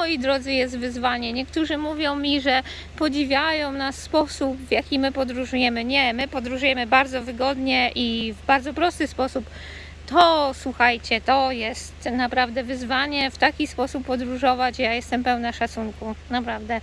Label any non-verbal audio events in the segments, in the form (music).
moi drodzy, jest wyzwanie. Niektórzy mówią mi, że podziwiają nas sposób, w jaki my podróżujemy. Nie, my podróżujemy bardzo wygodnie i w bardzo prosty sposób. To, słuchajcie, to jest naprawdę wyzwanie w taki sposób podróżować. Ja jestem pełna szacunku, naprawdę.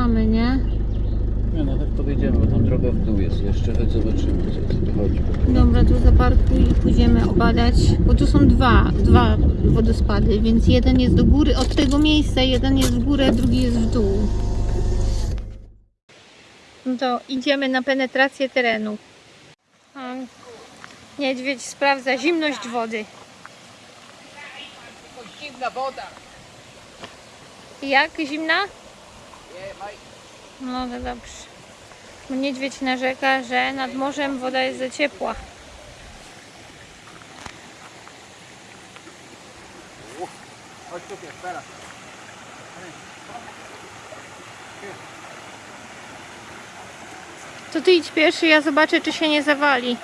Zatrzymamy, nie? Nie no, tak podejdziemy, bo tam droga w dół jest jeszcze, choć zobaczymy, co, co tu chodzi. Dobra, tu zaparkuj i pójdziemy obadać, bo tu są dwa, dwa wodospady, więc jeden jest do góry od tego miejsca, jeden jest w górę, drugi jest w dół. No to idziemy na penetrację terenu. A Niedźwiedź sprawdza zimność wody. Zimna woda! Jak zimna? No to dobrze. Niedźwiedź narzeka, że nad morzem woda jest za ciepła. Chodź tu. To ty idź pierwszy, ja zobaczę, czy się nie zawali.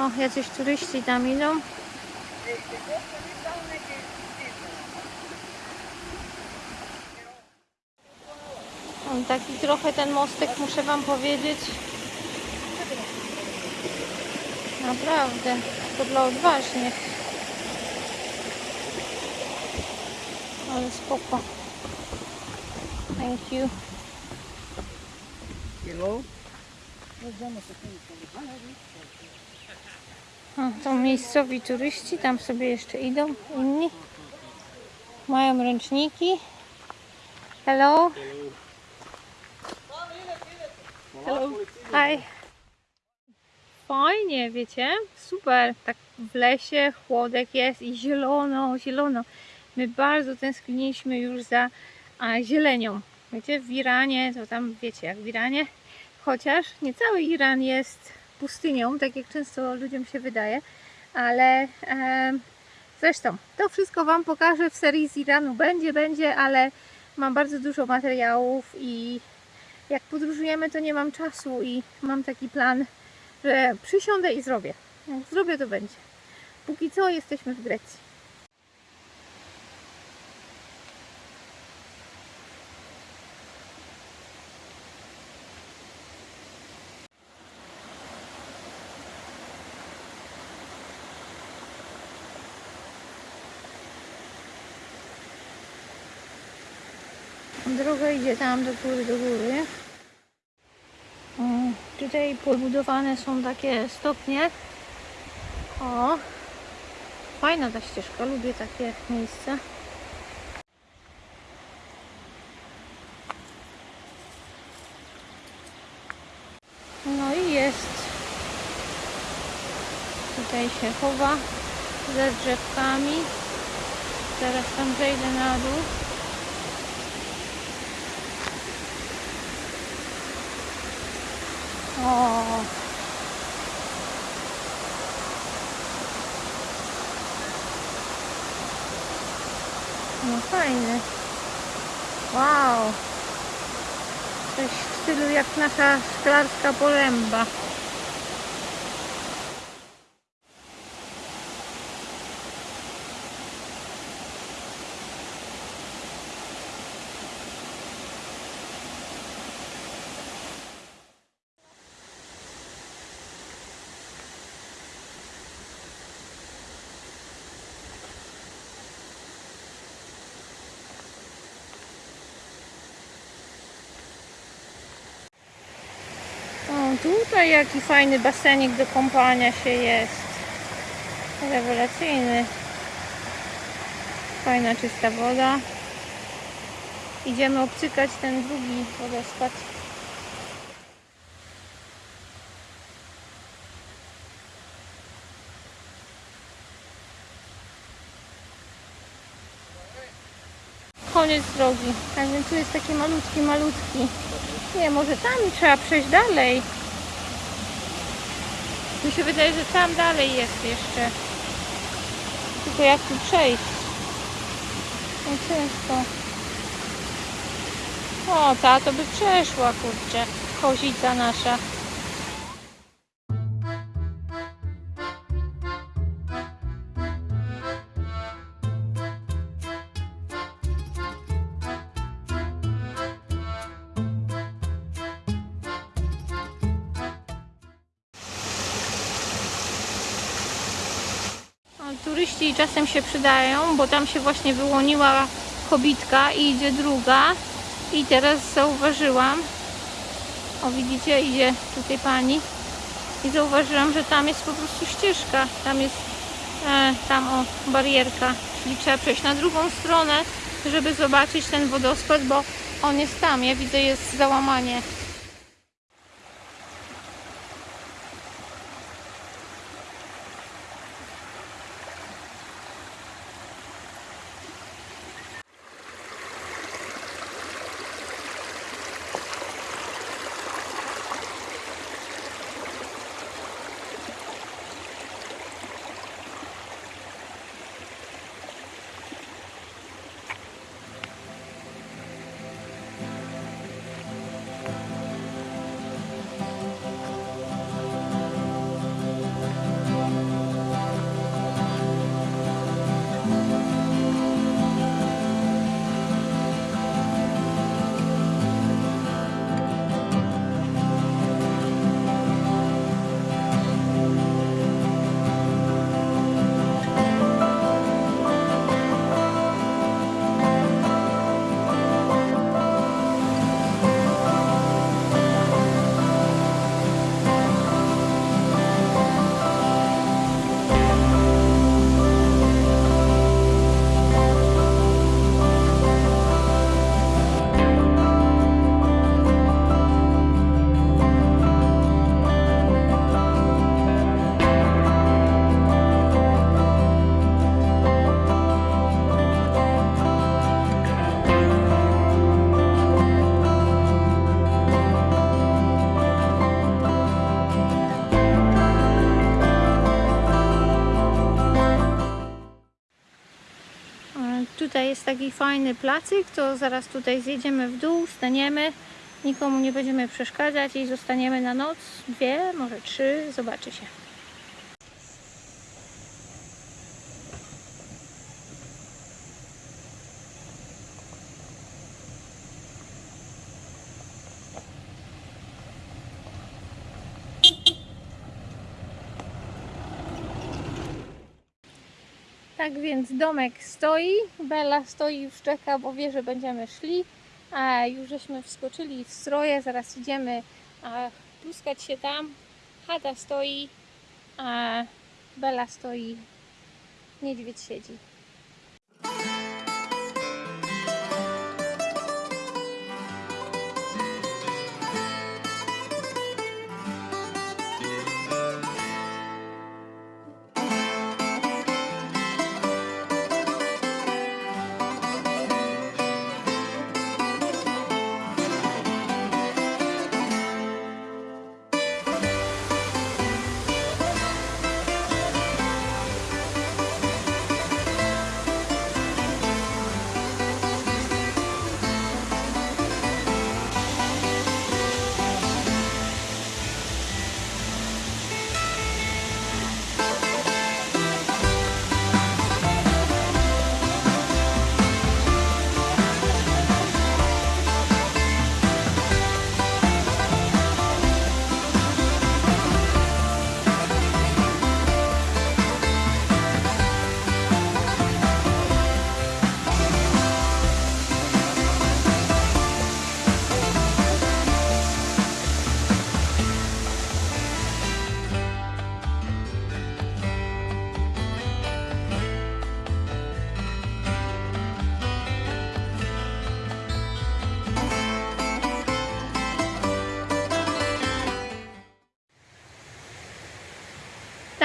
O, jacyś turyści tam idą. On taki trochę ten mostek, muszę wam powiedzieć. Naprawdę, to dla odważnych. Ale spoko. Thank you. Hello? O, to miejscowi turyści, tam sobie jeszcze idą inni. Mają ręczniki. Hello. Hello. Hi. Fajnie, wiecie? Super. Tak w lesie chłodek jest i zielono, zielono. My bardzo tęskniliśmy już za a, zielenią. Wiecie, w Iranie, to tam wiecie jak w Iranie, chociaż nie cały Iran jest pustynią, tak jak często ludziom się wydaje, ale e, zresztą to wszystko Wam pokażę w serii z Iranu. Będzie, będzie, ale mam bardzo dużo materiałów i jak podróżujemy, to nie mam czasu i mam taki plan, że przysiądę i zrobię. Jak zrobię, to będzie. Póki co jesteśmy w Grecji. Droga idzie tam do góry, do góry. O, Tutaj podbudowane są takie stopnie. O. fajna ta ścieżka, lubię takie miejsca. No i jest. Tutaj się chowa ze drzewkami. Zaraz tam zejdę na dół. No fajny. Wow. Coś w stylu jak nasza szklarska poręba. O, tutaj jaki fajny basenik do kąpania się jest. Rewelacyjny. Fajna, czysta woda. Idziemy obcykać ten drugi wodospad. Koniec drogi. Tak więc tu jest taki malutki, malutki. Nie, może tam trzeba przejść dalej. Mi się wydaje, że tam dalej jest jeszcze. Tylko jak tu przejść? No ciężko. O, ta to by przeszła, kurczę. Kozica nasza. Czasem się przydają, bo tam się właśnie wyłoniła kobitka i idzie druga. I teraz zauważyłam, o widzicie, idzie tutaj pani. I zauważyłam, że tam jest po prostu ścieżka. Tam jest e, tam o barierka, czyli trzeba przejść na drugą stronę, żeby zobaczyć ten wodospad, bo on jest tam. Ja widzę, jest załamanie. Jest taki fajny placyk, to zaraz tutaj zjedziemy w dół, staniemy, nikomu nie będziemy przeszkadzać i zostaniemy na noc, dwie, może trzy, zobaczy się. Tak więc domek stoi, Bella stoi już czeka, bo wie, że będziemy szli. A już żeśmy wskoczyli w stroje, zaraz idziemy a, pluskać się tam. Chata stoi, a Bella stoi niedźwiedź siedzi.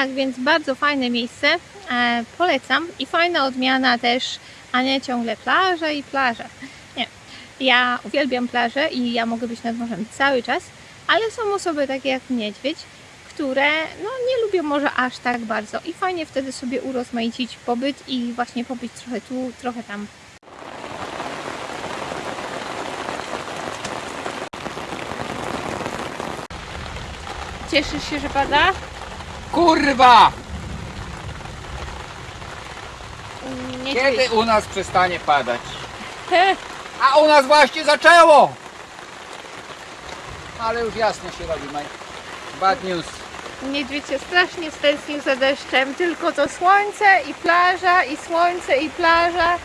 Tak, więc bardzo fajne miejsce. E, polecam i fajna odmiana też, a nie ciągle plaża i plaża. Nie. Ja uwielbiam plażę i ja mogę być nad morzem cały czas, ale są osoby takie jak niedźwiedź, które no, nie lubią morza aż tak bardzo i fajnie wtedy sobie urozmaicić pobyt i właśnie pobyć trochę tu, trochę tam. Cieszysz się, że pada? Kurwa! Nie Kiedy u nas przestanie padać? A u nas właśnie zaczęło! Ale już jasno się robi, Mike. Bad news. Niedźwiedź się strasznie stęsknił za deszczem, tylko to słońce i plaża, i słońce i plaża.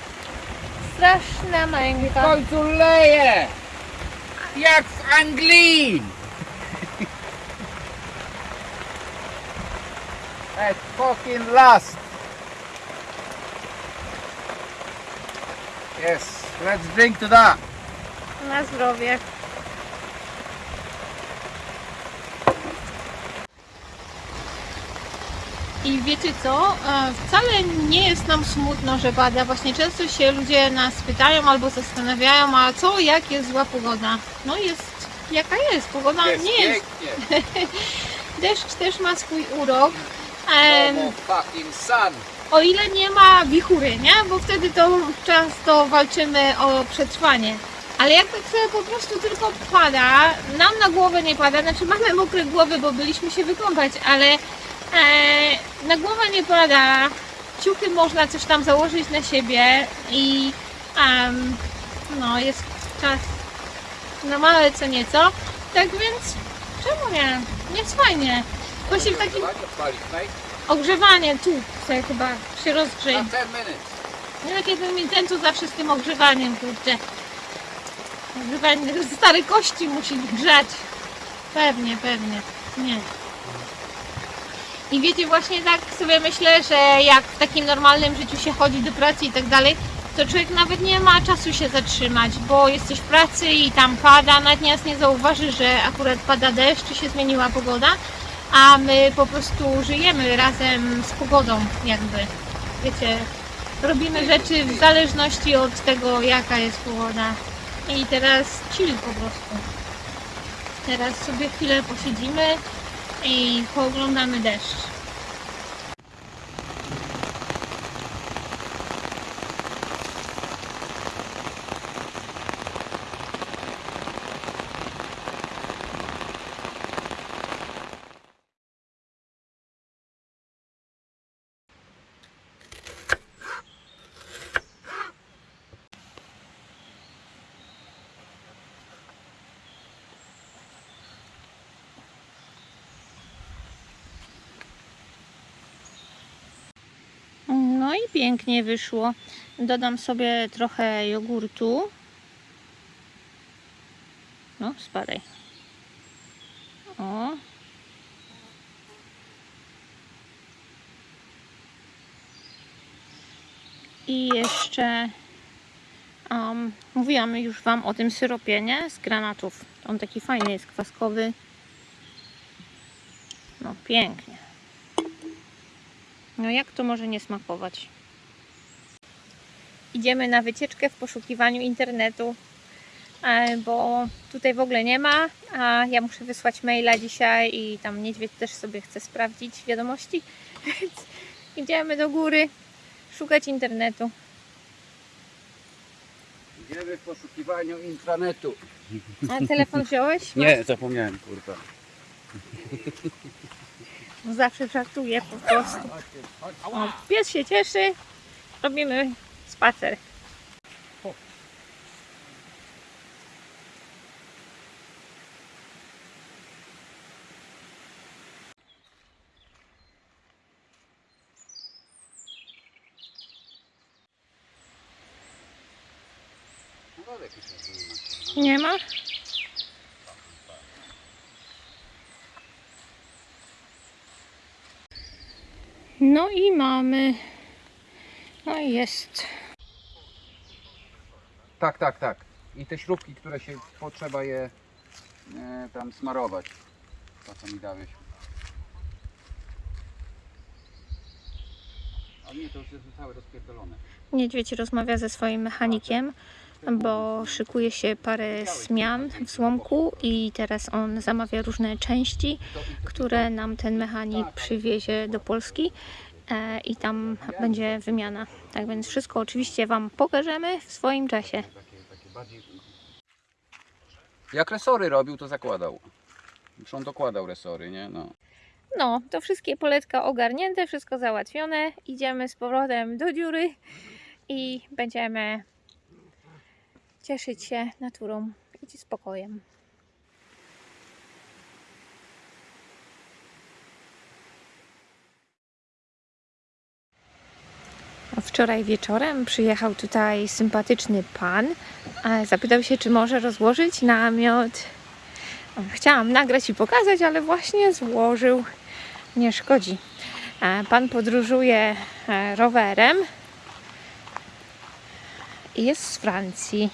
Straszna W męka. końcu leje! Jak w Anglii! At fucking last! Yes, let's drink to that. Na zdrowie. I wiecie co? E, Wcale nie jest nam smutno, że pada. Właśnie często się ludzie nas pytają albo zastanawiają, a co, jak jest zła pogoda? No jest jaka jest. Pogoda Jest nie jest. pięknie. (laughs) Deszcz też ma swój urok. Em, fucking sun. O ile nie ma wichury, nie? Bo wtedy to często walczymy o przetrwanie. Ale jak tak sobie po prostu tylko pada, nam na głowę nie pada, znaczy mamy mokre głowy, bo byliśmy się wykąpać, ale e, na głowę nie pada, ciuchy można coś tam założyć na siebie i em, no jest czas na małe co nieco, tak więc czemu nie? Jest fajnie. Właśnie w takim. Ogrzewanie tu sobie chyba się rozgrzeje. Na 10 minutes. Nie tak jakby mi ten tu zawsze z tym ogrzewaniem, kurczę. Ogrzewanie, stare kości musi grzać. Pewnie, pewnie. Nie. I wiecie, właśnie tak sobie myślę, że jak w takim normalnym życiu się chodzi do pracy i tak dalej, to człowiek nawet nie ma czasu się zatrzymać, bo jesteś w pracy i tam pada, nawet nie zauważy, że akurat pada deszcz, czy się zmieniła pogoda, a my po prostu żyjemy razem z pogodą, jakby. Wiecie, robimy rzeczy w zależności od tego, jaka jest pogoda. I teraz chill po prostu. Teraz sobie chwilę posiedzimy i pooglądamy deszcz. No i pięknie wyszło. Dodam sobie trochę jogurtu. No, spadaj. O. I jeszcze um, mówiłam już Wam o tym syropie, nie? Z granatów. On taki fajny jest, kwaskowy. No pięknie. No jak to może nie smakować? Idziemy na wycieczkę w poszukiwaniu internetu, e, bo tutaj w ogóle nie ma, a ja muszę wysłać maila dzisiaj i tam niedźwiedź też sobie chce sprawdzić wiadomości, (laughs) więc idziemy do góry szukać internetu. Idziemy w poszukiwaniu intranetu. A telefon wziąłeś? (laughs) Nie, zapomniałem, kurwa. No zawsze żartuję po prostu. O, pies się cieszy, robimy spacer. Nie ma? No i mamy. No i jest. Tak, tak, tak. I te śrubki, które się potrzeba je e, tam smarować. To co mi dałeś. A nie, to już jest całe rozpierdolone. Niedźwiedź rozmawia ze swoim mechanikiem, bo szykuje się parę zmian w złomku i teraz on zamawia różne części, które nam ten mechanik przywiezie do Polski i tam będzie wymiana. Tak więc wszystko oczywiście Wam pokażemy w swoim czasie. Jak resory robił, to zakładał. Już on dokładał resory, nie? No. No, to wszystkie poletka ogarnięte, wszystko załatwione. Idziemy z powrotem do dziury i będziemy cieszyć się naturą i spokojem. Wczoraj wieczorem przyjechał tutaj sympatyczny pan. Zapytał się, czy może rozłożyć namiot. Chciałam nagrać i pokazać, ale właśnie złożył. Nie szkodzi. E, Pan podróżuje e, rowerem i jest z Francji.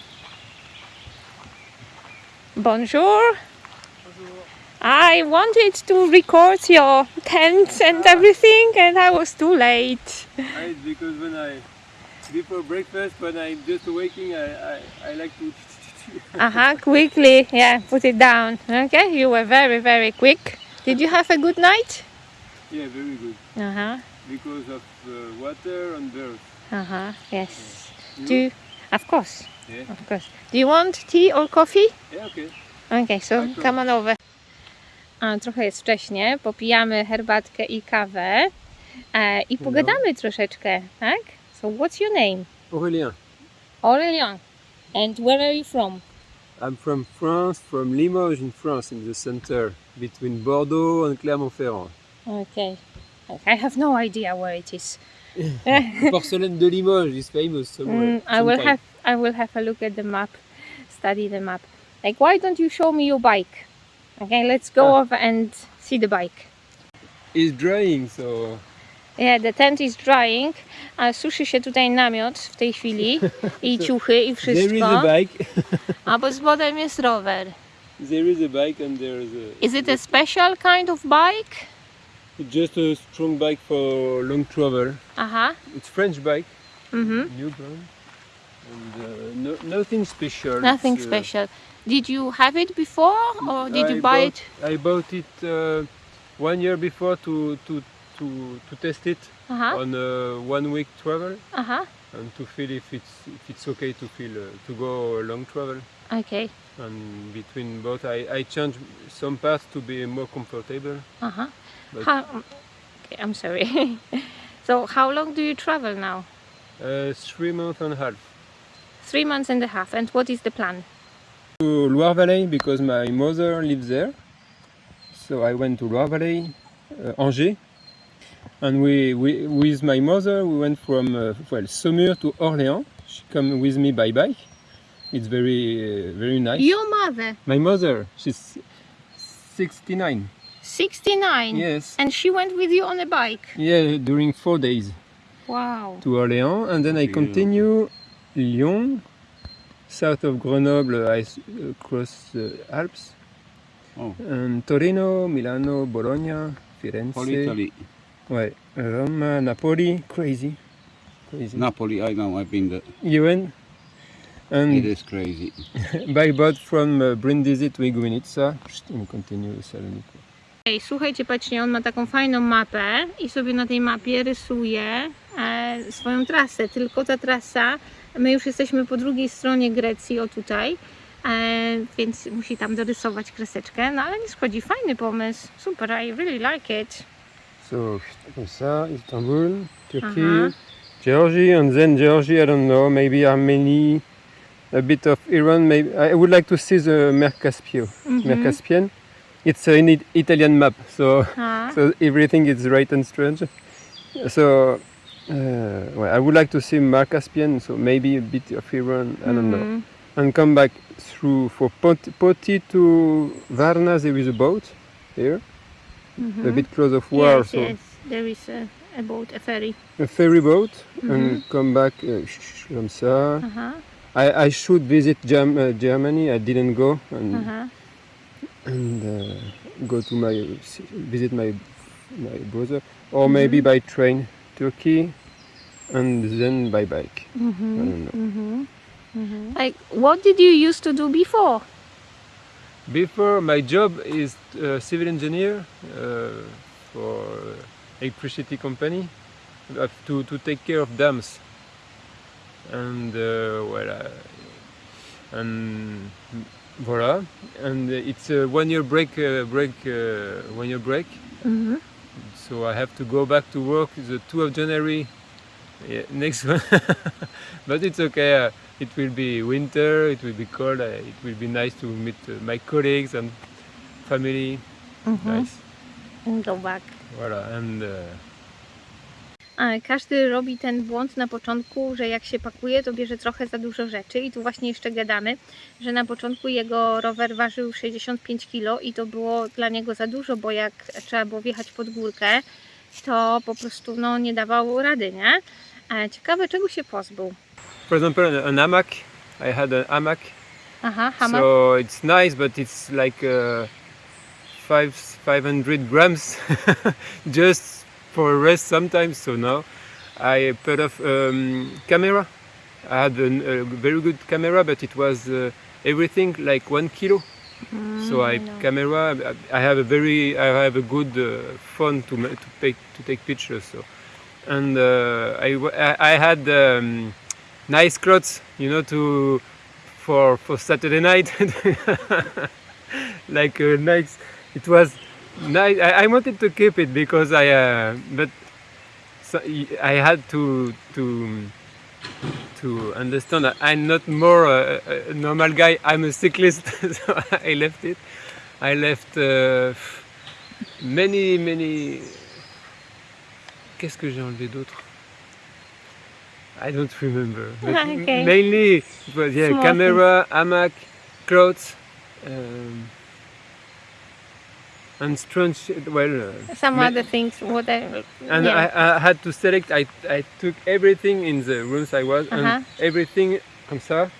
Bonjour. I wanted to record your tents and everything, and I was too late. I, because when I before breakfast when I'm just waking, I, I, I like to (laughs) Uh-huh, quickly, yeah, put it down. Okay, you were very, very quick. Did you have a good night? yeah very good Uh-huh, because of uh, water and birds. uh-huh, yes. You? Do you, of course, Yeah. of course. Do you want tea or coffee? Yeah okay. Okay, so come on over. A, trochę jest wcześnie, popijamy herbatkę i kawę e, i pogadamy troszeczkę, tak? So what's your name? Aurélien. Aurélien. And where are you from? I'm from France, from Limoges in France, in the center between Bordeaux and Clermont-Ferrand. Okay. I have no idea where it is. (laughs) Porcelaine de Limoges is famous somewhere. Mm, I will sometime. have I will have a look at the map, study the map. Like why don't you show me your bike? Okay, let's go Ah. over and see the bike. It's drying, so Yeah, the tent is drying. A suszy się tutaj namiot w tej chwili (laughs) i ciuchy i wszystko. there is a bike. A pod spodem jest rower. there is a bike and there is a. Is it a special kind of bike? It's just a strong bike for long travel. Aha. It's French bike. Mhm. new brand and uh, no, nothing special. Nothing It's, uh, special. Did you have it before or did you buy bought- it? I bought it uh, one year before to to to, to test it Aha. on a one week travel Aha. and to feel if it's if it's okay to feel uh, to go long travel Okay. and between both I, I changed some parts to be more comfortable Aha. But- How, okay, I'm sorry. (laughs) so how long do you travel now? uh, three months and a half Three months and a half. And what is the plan? To Loire Valley because my mother lives there. So I went to Loire Valley, uh, Angers, and we, we with my mother we went from uh, well Saumur to Orléans. She came with me by bike. It's very uh, very nice. Your mother, My mother, she's 69. 69. Yes. And she went with you on a bike. Yeah, during four days. Wow. to Orléans, and then I continue Lyon, south of Grenoble, I s- uh, cross the Alps, Oh. and Torino, Milano, Bologna, Firenze, All Italy. ouais, Rome, Napoli, crazy, crazy. Napoli, I know, I've been there. You went? And It is crazy. (laughs) by boat from uh, Brindisi to Iguinica, and continue Salonico. Ej, słuchajcie, patrzcie, on ma taką fajną mapę i sobie na tej mapie rysuje e, swoją trasę. Tylko ta trasa, my już jesteśmy po drugiej stronie Grecji, o tutaj, e, więc musi tam dorysować kreseczkę, no ale nie szkodzi, fajny pomysł, super, I really like it. So, comme ça, Istanbul, Turkey, Aha. Georgia, and then Georgia, I don't know, maybe Armenia, a bit of Iran. Maybe I would like to see the Mer Caspio, Mer Mhm. Caspian. It's an it- Italian map, so so everything is right and strange. So, uh, well, I would like to see Mar Caspian, so maybe a bit of Iran. I don't know, mhm. and come back through for Poti, Poti to Varna. There is a boat here, a Mhm. bit close of war, Yes, so yes, there is a, a boat, a ferry. a ferry boat Mhm. and come back uh, comme ça. I, I should visit uh, Germany. I didn't go and, and uh, go to my visit my my brother, or maybe by train Turkey, and then by bike. I Mhm, don't know. mhm, mhm. Like, what did you used to do before? Before my job is uh, civil engineer uh, for electricity company uh, to to take care of dams and uh, well uh, and voila and it's a one year break uh, break uh, one year break Mhm. So I have to go back to work the 2 of January yeah, (laughs) next one but it's okay uh, it will be winter it will be cold uh, it will be nice to meet uh, my colleagues and family Mhm. nice And go back. voilà and uh, Każdy robi ten błąd na początku, że jak się pakuje, to bierze trochę za dużo rzeczy. I tu właśnie jeszcze gadamy, że na początku jego rower ważył 65 kg i to było dla niego za dużo, bo jak trzeba było wjechać pod górkę, to po prostu no, nie dawał rady, nie? Ciekawe, czego się pozbył. for example an hamac I had an hamac Aha, hamak. so it's nice but it's like uh, five 500 grams (laughs) just for a rest sometimes so now I put off um, camera. I had an, a very good camera but it was uh, everything like one kilo. So I no. camera I have a very I have a good uh, phone to to take to take pictures so. And uh, I, I- I had um, nice clothes you know to for for Saturday night. (laughs) Like a nice. It was nice I, I wanted to keep it because I uh, but so I had to to to understand that I'm not more a, a normal guy. I'm a cyclist (laughs) so I left it. I left uh, many many qu'est-ce que j'ai enlevé d'autre? I don't remember. (laughs) But Okay. mainly it was yeah Small camera hamac clothes um, and strange well uh, Some other things, whatever. and yeah. I, I had to select I, I took everything in the rooms I was Uh-huh. and everything comme ça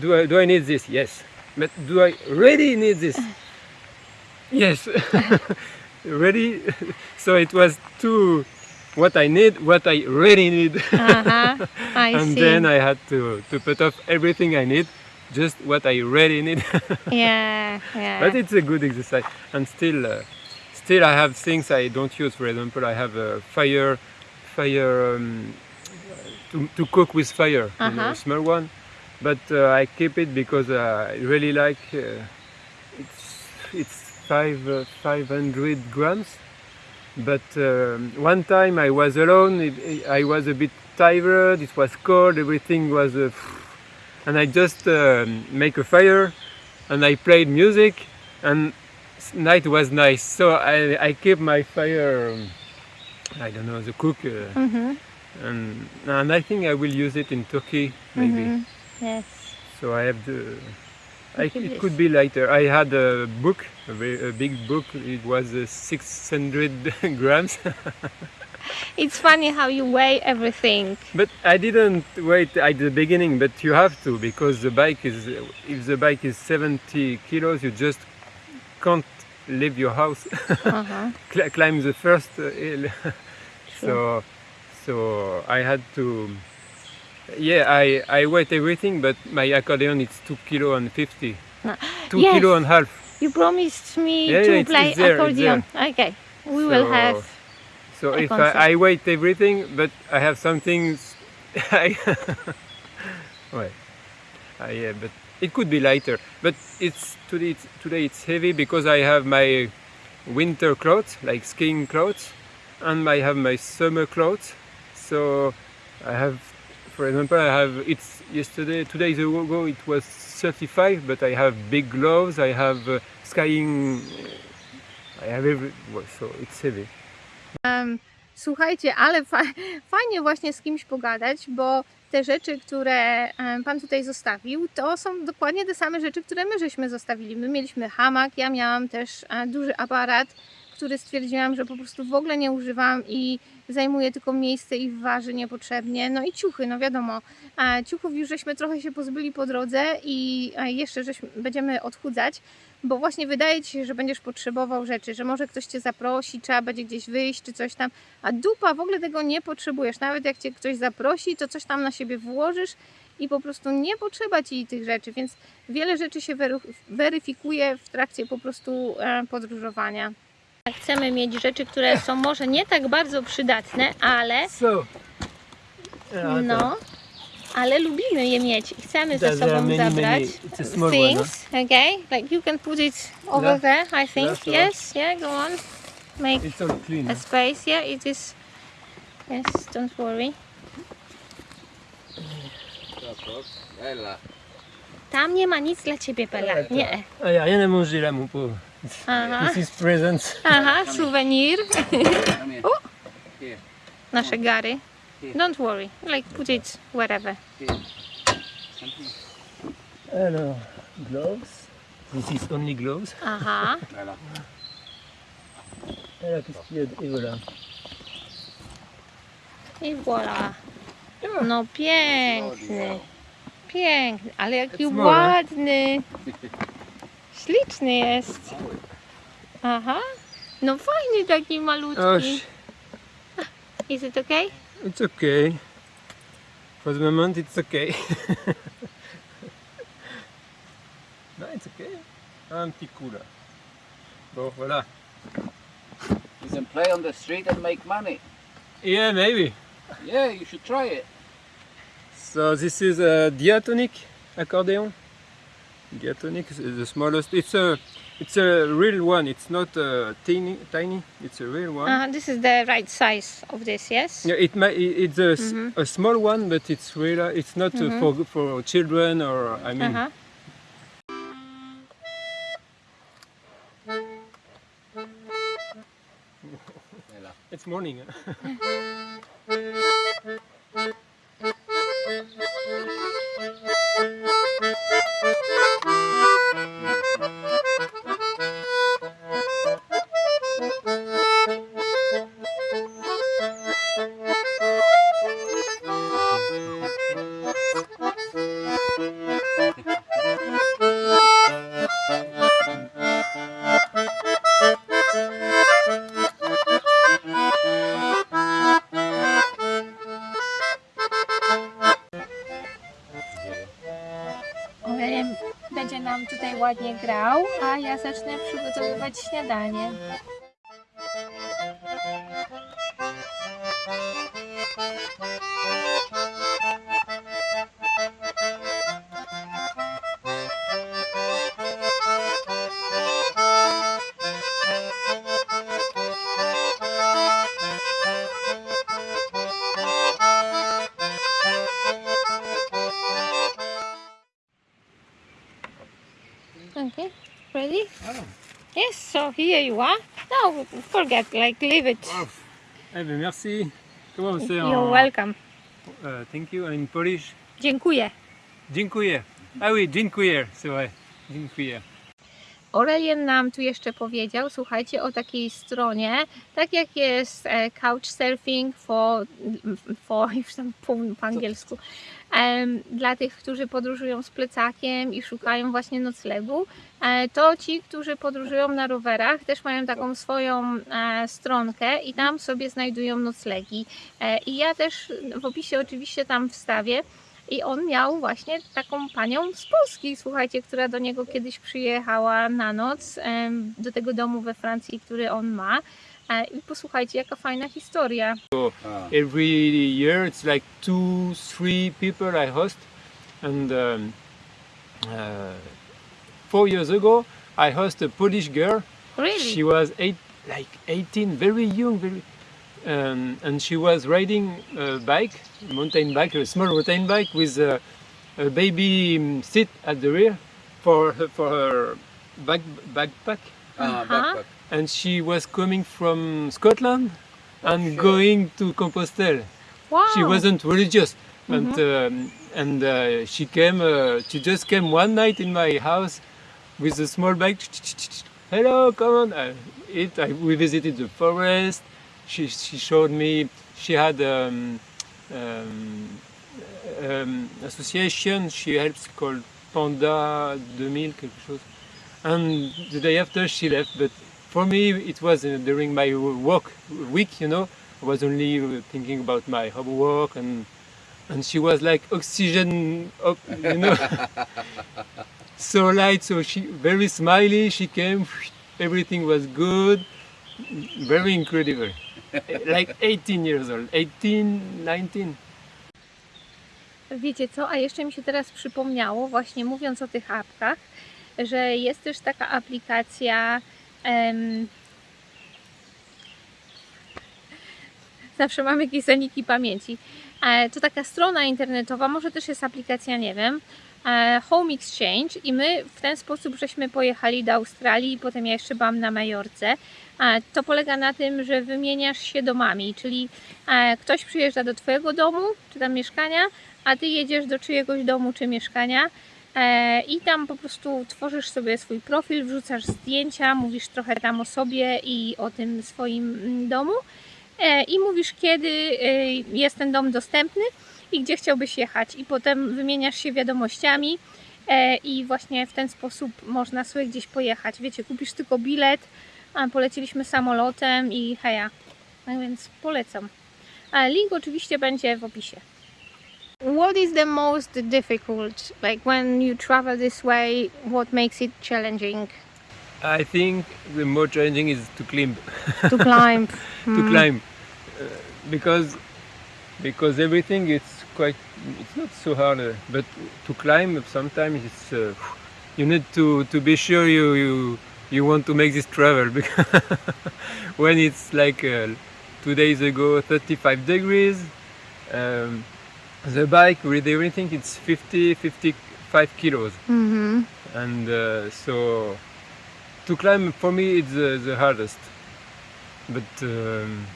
do I, do I need this yes but do I really need this (laughs) yes (laughs) ready (laughs) so it was two what I need what I really need Aha, I and see. then I had to, to put off everything I need just what I really need. (laughs) Yeah, yeah. but it's a good exercise. And still uh, still I have things I don't use. For example I have a fire fire um, to, to cook with fire you know, Uh-huh. a small one. But uh, I keep it because uh, I really like uh, it's it's five uh, 500 grams. But um, one time I was alone. It, it- I was a bit tired. It was cold. Everything was uh, and I just um, make a fire and I played music and night was nice. So I, I keep my fire um, I don't know the cook uh, Mhm, and and I think I will use it in Turkey maybe. Mhm. Yes. so I have the I, it could be lighter. I had a book a, very, a big book. It was uh, 600 (laughs) grams (laughs) It's funny how you weigh everything. But I didn't wait at the beginning, but you have to because the bike is, if the bike is 70 kilos, you just can't leave your house, Aha. (laughs) cl- climb the first uh, hill. (laughs) so, so I had to. Yeah, I, I weighed everything, but my accordion is two kilo and fifty. Ah, Two yes. kilo and half. You promised me Yeah, to yeah, play it's there, accordion. Okay, we will have. So I if I, I weight everything, but I have some things. (laughs) I, well, I, yeah, but it could be lighter. But it's today. It's, today it's heavy because I have my winter clothes, like skiing clothes, and I have my summer clothes. So I have, for example, I have. It's yesterday, two days ago. It was 35, but I have big gloves. I have uh, skiing. I have every. well, So it's heavy. Słuchajcie, ale fa fajnie właśnie z kimś pogadać, bo te rzeczy, które Pan tutaj zostawił, to są dokładnie te same rzeczy, które my żeśmy zostawili. My mieliśmy hamak, ja miałam też e, duży aparat, który stwierdziłam, że po prostu w ogóle nie używam i zajmuje tylko miejsce i waży niepotrzebnie. No i ciuchy, no wiadomo, e, ciuchów już żeśmy trochę się pozbyli po drodze i e, jeszcze żeśmy, będziemy odchudzać, bo właśnie wydaje Ci się, że będziesz potrzebował rzeczy, że może ktoś Cię zaprosi, trzeba będzie gdzieś wyjść czy coś tam, a dupa w ogóle tego nie potrzebujesz. Nawet jak Cię ktoś zaprosi, to coś tam na siebie włożysz i po prostu nie potrzeba Ci tych rzeczy, więc wiele rzeczy się weryfikuje w trakcie po prostu e, podróżowania. Chcemy mieć rzeczy, które są może nie tak bardzo przydatne, ale no, ale lubimy je mieć i chcemy ze sobą many, zabrać. many- a small one, things, okay? Like you can put it over Yeah. there, I think. Yeah, sure. Yes, yeah, go on. Make it's all clean. a space. Yeah, it is. Yes, don't worry. Tam nie ma nic dla ciebie, Bella. Nie. A là, mon pauvre. Aha. This is presents. Aha, souvenir. Here. (laughs) Nasze gary. Don't worry. Like put it wherever. Here. Come here. Alors, gloves. This is only gloves. Aha. Bella. Alors, qu'est-ce qu'il y a Et voilà. I voilà. Ah. Oh, no piękny. Piękny, ale jaki It's more, ładny. Śliczny jest. Aha. No fajny taki malutki. Oh, (laughs) Is it okay? It's okay. For the moment, it's okay. (laughs) no, it's okay. Un petit coup là. Bon, voilà. You can play on the street and make money. Yeah, maybe. Yeah, you should try it. So this is a diatonic accordion. Diatonic is the smallest. It's a, it's a real one. It's not uh, tiny, tiny. It's a real one. Uh, this is the right size of this, yes? Yeah, it it- It's a, s- Mhm. a small one, but it's real. It's not uh, Mhm. for for children or I mean. Bella. (laughs) It's morning. (laughs) ładnie grał, a ja zacznę przygotowywać śniadanie. Ready? Yes, so here you are. No, forget, like leave it. Eh ben merci. Comment on You're en- welcome. uh, Thank you in Polish. Dziękuję. Dziękuję. Ah oui, dziękuję. C'est vrai. Dziękuję. Aurelien nam tu jeszcze powiedział, słuchajcie, o takiej stronie, tak jak jest e, Couchsurfing for, for (laughs) już tam po, po angielsku, dla tych, którzy podróżują z plecakiem i szukają właśnie noclegu, e, to ci, którzy podróżują na rowerach, też mają taką swoją e, stronkę i tam sobie znajdują noclegi. E, I ja też w opisie oczywiście tam wstawię. I on miał właśnie taką panią z Polski, słuchajcie, która do niego kiedyś przyjechała na noc do tego domu we Francji, który on ma. I posłuchajcie, jaka fajna historia. A, every year it's like two three people i host and um, uh, four years ago i host a polish girl Really? she was eight like 18 very young very um, and she was riding a bike mountain bike a small mountain bike with a, a baby um, seat at the rear for her, for her back, backpack a Aha. backpack. And she was coming from scotland and shit. going to compostelle. Wow. she wasn't religious and um, and uh, she came uh, she just came one night in my house with a small bag hello come on. Uh, it I, we visited the forest. She, she showed me she had um, um, um, association. She helps called panda 2000 quelque chose. And the day after she left but for me it was uh, during my work week you know I was only uh, thinking about my homework and and she was like oxygen up, you know, (laughs) so light. So she very smiley. She came, (laughs) everything was good, very incredible. (laughs) like 18 years old, 18, 19. Wiecie co, a jeszcze mi się teraz przypomniało, właśnie mówiąc o tych apkach, że jest też taka aplikacja. Zawsze mam jakieś zaniki pamięci. E, To taka strona internetowa, może też jest aplikacja, nie wiem. e, Home Exchange i my w ten sposób żeśmy pojechali do Australii i potem ja jeszcze byłam na Majorce. E, To polega na tym, że wymieniasz się domami, czyli e, ktoś przyjeżdża do Twojego domu czy tam mieszkania, a Ty jedziesz do czyjegoś domu czy mieszkania i tam po prostu tworzysz sobie swój profil, wrzucasz zdjęcia, mówisz trochę tam o sobie i o tym swoim mm, domu e, i mówisz kiedy e, jest ten dom dostępny i gdzie chciałbyś jechać i potem wymieniasz się wiadomościami e, i właśnie w ten sposób można sobie gdzieś pojechać. Wiecie, kupisz tylko bilet, a poleciliśmy samolotem i heja. Tak więc polecam. Link oczywiście będzie w opisie. What is the most difficult, like when you travel this way, what makes it challenging I think the more challenging is to climb, to climb? (laughs) to climb, uh, because because everything is quite. It's not so hard, uh, but to climb sometimes it's. Uh, you need to to be sure you you you want to make this travel (laughs) because when it's like uh, two days ago 35 degrees um, the bike with everything it's 50 55 kilos Mhm. and uh, so to climb for me it's uh, the hardest but um,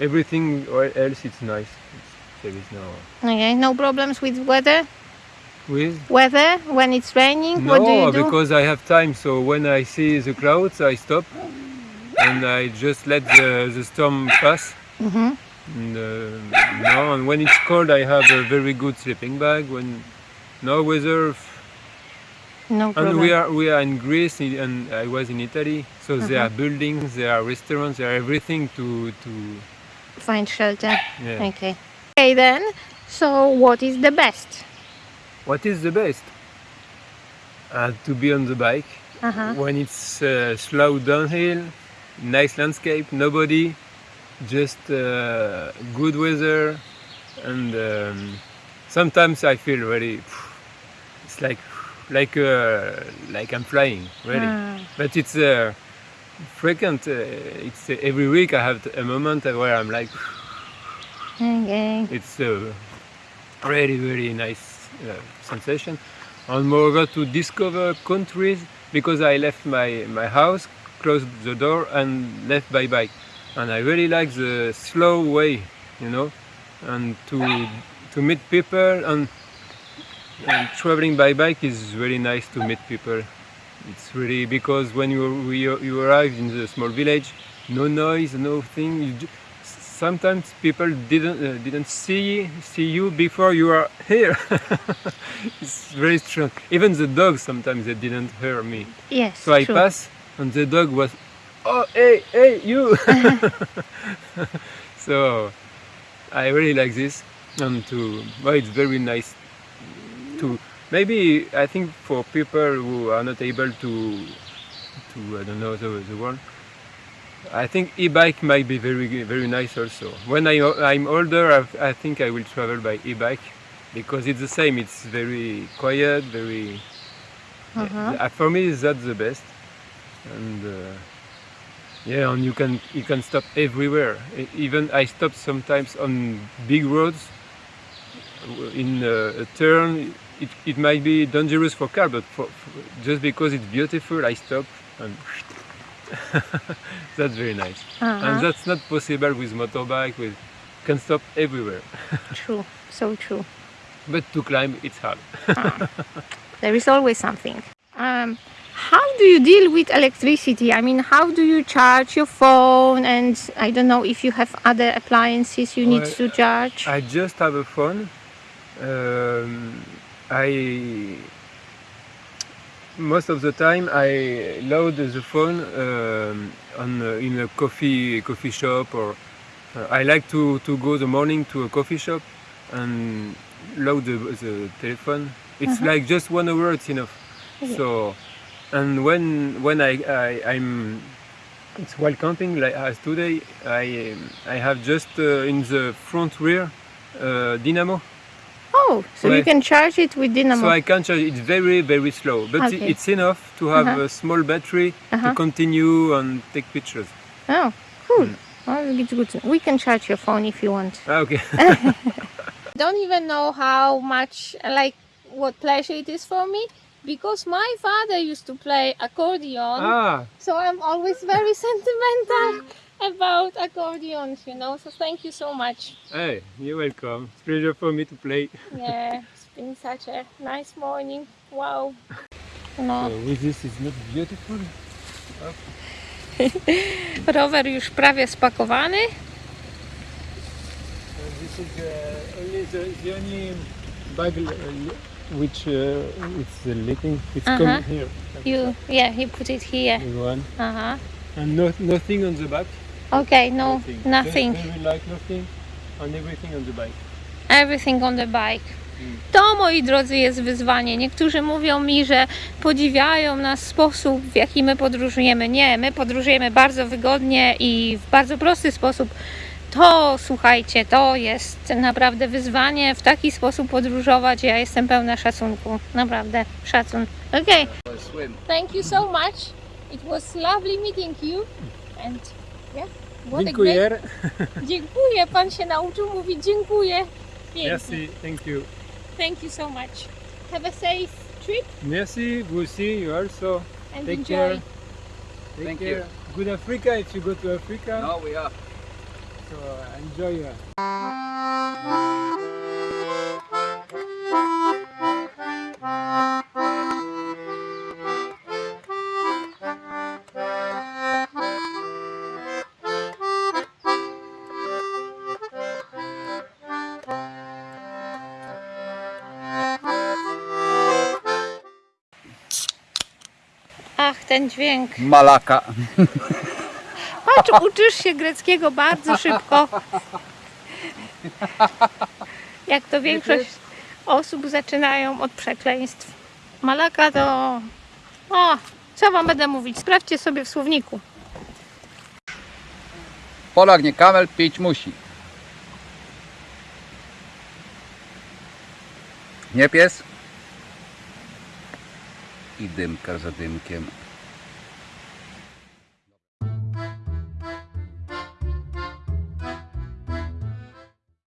everything else it's nice it's, there is no Okay, no problems with weather? with Weather when it's raining, no what do you do? because i have time so when i see the clouds i stop and i just let the, the storm pass Mhm. And, uh, no, and when it's cold, I have a very good sleeping bag. When no weather, No problem. and we are we are in Greece, and I was in Italy, so there Uh-huh. are buildings, there are restaurants, there are everything to to Find shelter. yeah. Okay. Okay then, so what is the best? What is the best? Uh, to be on the bike Uh-huh. when it's uh, slow downhill, nice landscape, nobody, just uh, good weather, and um, sometimes I feel really. It's like like uh, like I'm flying, really. Ah. But it's uh, frequent. Uh, it's uh, every week I have a moment where I'm like, Okay. it's a really really nice uh, sensation. And moreover to discover countries because I left my my house, closed the door, and left by bike. And I really like the slow way, you know, and to to meet people and, and traveling by bike is really nice to meet people It's really because when you you, you arrive in the small village, no noise, no thing. You, sometimes people didn't uh, didn't see see you before you are here. (laughs) it's very strange. Even the dogs sometimes they didn't hear me. Yes, So I true. pass and the dog was, oh hey hey you. (laughs) so I really like this and to well it's very nice to maybe I think for people who are not able to to I don't know the, the word. I think e-bike might be very very nice also. When I I'm older, I, I think I will travel by e-bike because it's the same. It's very quiet, very. Uh-huh. Uh, for me, that's the best, and uh, yeah, and you can you can stop everywhere. Even I stop sometimes on big roads. In uh, a turn, it, it might be dangerous for car, but for, for, just because it's beautiful, I stop and. (laughs) that's very nice, Uh-huh. and that's not possible with motorbike. With can stop everywhere, (laughs) True, so true. but to climb it's hard. (laughs) There is always something. Um, how do you deal with electricity? I mean, how do you charge your phone? And I don't know if you have other appliances you need to charge. I just have a phone. Um, I most of the time I load the phone um, on uh, in a coffee coffee shop or uh, I like to, to go the morning to a coffee shop and load the, the telephone. It's like just one hour. It's enough. So and when when I, I I'm it's while camping like as today I um, I have just uh, in the front rear uh, dynamo oh, so you Right. can charge it with dynamo. so I can charge it's very very slow but Okay. it's enough to have Uh-huh. a small battery Uh-huh. to continue and take pictures Oh, cool. Mm. Well, it's good. We can charge your phone if you want. ah, okay (laughs) don't even know how much like what pleasure it is for me because my father used to play accordion. Ah. So i'm always very (laughs) sentimental about accordions you know. So thank you so much. Hey you're welcome. It's a pleasure for me to play. Yeah it's been such a nice morning. Wow. No (laughs) so with this is not beautiful. (laughs) Rower już prawie spakowany. This is uh, only the, the only bag uh, which uh, it's uh, leaking it's Uh-huh. coming here you yeah he put it here one uh-huh and no, nothing on the back okay no Nothing. nothing Very, very light, nothing, and everything on the bike. Everything on the bike. Mm. To, moi drodzy, jest wyzwanie. Niektórzy mówią mi, że podziwiają nas sposób, w jaki my podróżujemy. Nie, my podróżujemy bardzo wygodnie i w bardzo prosty sposób. To, słuchajcie, to jest naprawdę wyzwanie w taki sposób podróżować. Ja jestem pełna szacunku. Naprawdę, szacun. Okay, thank you so much. It was lovely meeting you. And yeah, what a great... Dziękuję. Dziękuję, pan się nauczył mówić dziękuję. Pięknie. Merci, thank you. Thank you so much. Have a safe trip Merci, vous aussi, you also. and Take enjoy. care. Take Thank care. you. Good Africa if you go to Africa. No, we are. So uh, enjoy. Uh, Ach, ten dźwięk. Malaka. (laughs) Patrz, uczysz się greckiego bardzo szybko. Jak to większość osób zaczynają od przekleństw. Malaka to... O, co wam będę mówić? Sprawdźcie sobie w słowniku. Polak nie kamel, pić musi. Nie pies. I dymka za dymkiem.